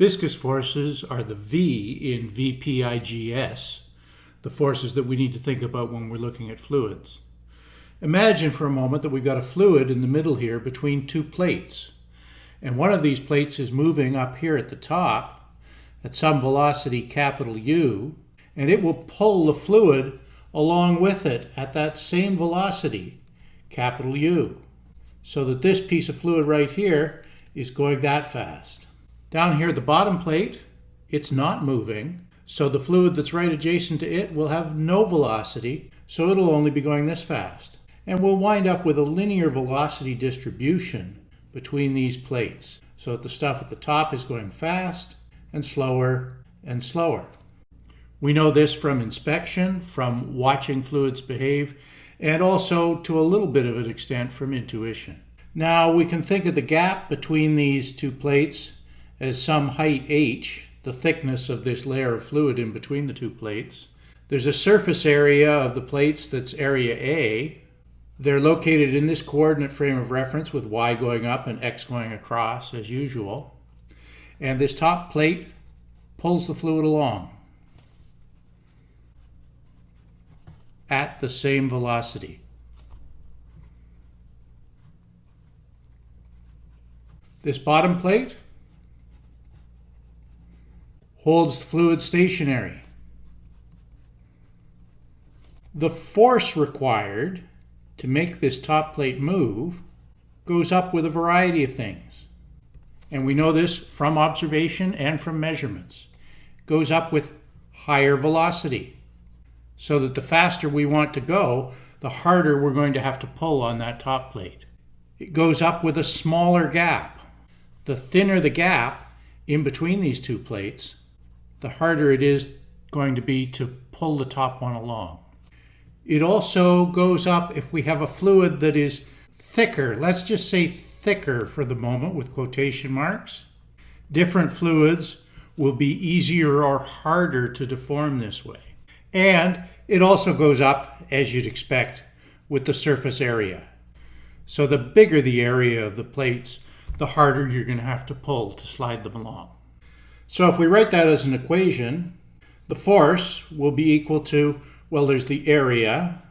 Viscous forces are the V in VPIGS, the forces that we need to think about when we're looking at fluids. Imagine for a moment that we've got a fluid in the middle here between two plates. And one of these plates is moving up here at the top at some velocity capital U, and it will pull the fluid along with it at that same velocity, capital U. So that this piece of fluid right here is going that fast. Down here at the bottom plate, it's not moving, so the fluid that's right adjacent to it will have no velocity, so it'll only be going this fast. And we'll wind up with a linear velocity distribution between these plates, so that the stuff at the top is going fast and slower and slower. We know this from inspection, from watching fluids behave, and also to a little bit of an extent from intuition. Now we can think of the gap between these two plates as some height h, the thickness of this layer of fluid in between the two plates. There's a surface area of the plates that's area A. They're located in this coordinate frame of reference with y going up and x going across as usual. And this top plate pulls the fluid along at the same velocity. This bottom plate holds the fluid stationary. The force required to make this top plate move goes up with a variety of things. And we know this from observation and from measurements. Goes up with higher velocity. So that the faster we want to go, the harder we're going to have to pull on that top plate. It goes up with a smaller gap. The thinner the gap in between these two plates, the harder it is going to be to pull the top one along. It also goes up if we have a fluid that is thicker. Let's just say thicker for the moment with quotation marks. Different fluids will be easier or harder to deform this way. And it also goes up, as you'd expect, with the surface area. So the bigger the area of the plates, the harder you're going to have to pull to slide them along. So if we write that as an equation, the force will be equal to, well, there's the area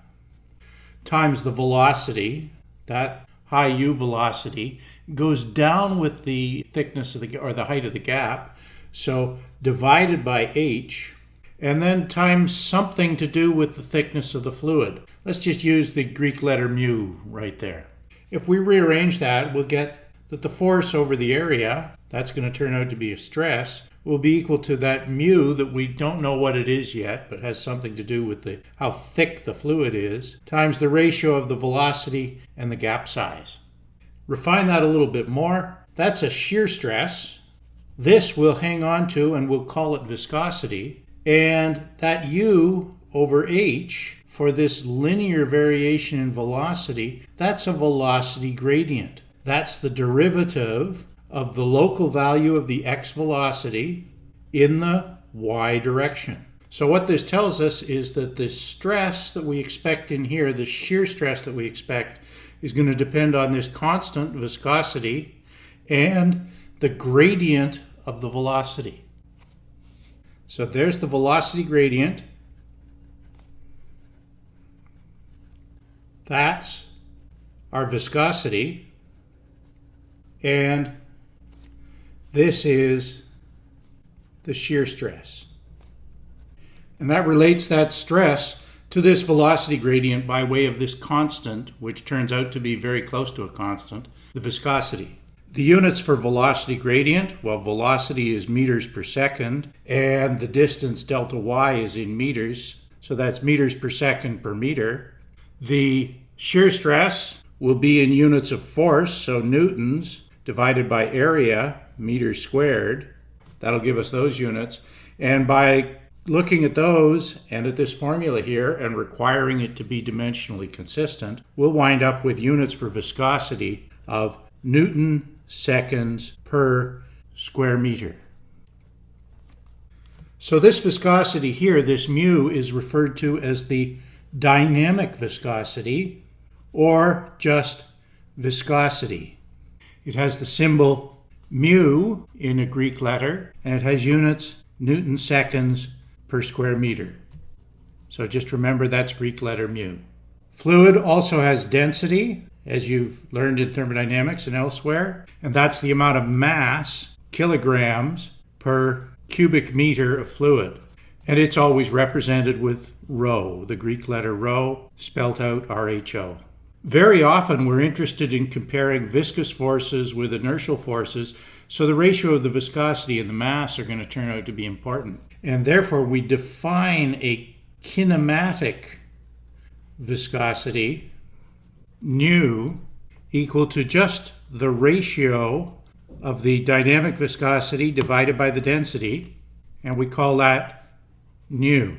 times the velocity. That high u velocity goes down with the thickness of the, or the height of the gap. So divided by h, and then times something to do with the thickness of the fluid. Let's just use the Greek letter mu right there. If we rearrange that, we'll get that the force over the area, that's going to turn out to be a stress, will be equal to that mu that we don't know what it is yet, but has something to do with the, how thick the fluid is, times the ratio of the velocity and the gap size. Refine that a little bit more. That's a shear stress. This we'll hang on to and we'll call it viscosity. And that u over h for this linear variation in velocity, that's a velocity gradient. That's the derivative of the local value of the x velocity in the y direction. So what this tells us is that the stress that we expect in here, the shear stress that we expect, is going to depend on this constant viscosity and the gradient of the velocity. So there's the velocity gradient. That's our viscosity. And this is the shear stress. And that relates that stress to this velocity gradient by way of this constant, which turns out to be very close to a constant, the viscosity. The units for velocity gradient, well, velocity is meters per second, and the distance delta y is in meters, so that's meters per second per meter. The shear stress will be in units of force, so newtons, divided by area, meters squared. That'll give us those units. And by looking at those and at this formula here and requiring it to be dimensionally consistent, we'll wind up with units for viscosity of Newton seconds per square meter. So this viscosity here, this mu, is referred to as the dynamic viscosity or just viscosity. It has the symbol mu in a Greek letter, and it has units Newton seconds per square meter. So just remember that's Greek letter mu. Fluid also has density, as you've learned in thermodynamics and elsewhere, and that's the amount of mass, kilograms, per cubic meter of fluid. And it's always represented with rho, the Greek letter rho, spelt out RHO. Very often we're interested in comparing viscous forces with inertial forces, so the ratio of the viscosity and the mass are going to turn out to be important. And therefore we define a kinematic viscosity, nu, equal to just the ratio of the dynamic viscosity divided by the density, and we call that nu.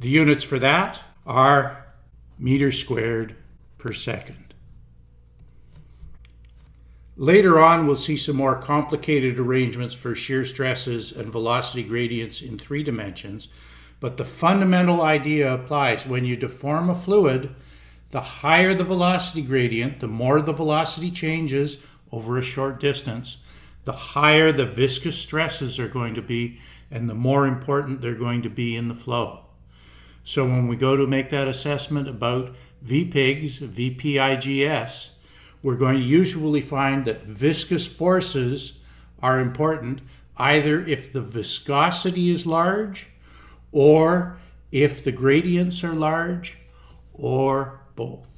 The units for that are meters squared per second. Later on, we'll see some more complicated arrangements for shear stresses and velocity gradients in three dimensions, but the fundamental idea applies. When you deform a fluid, the higher the velocity gradient, the more the velocity changes over a short distance, the higher the viscous stresses are going to be and the more important they're going to be in the flow. So when we go to make that assessment about VPIGs, VPIGS, we're going to usually find that viscous forces are important either if the viscosity is large or if the gradients are large or both.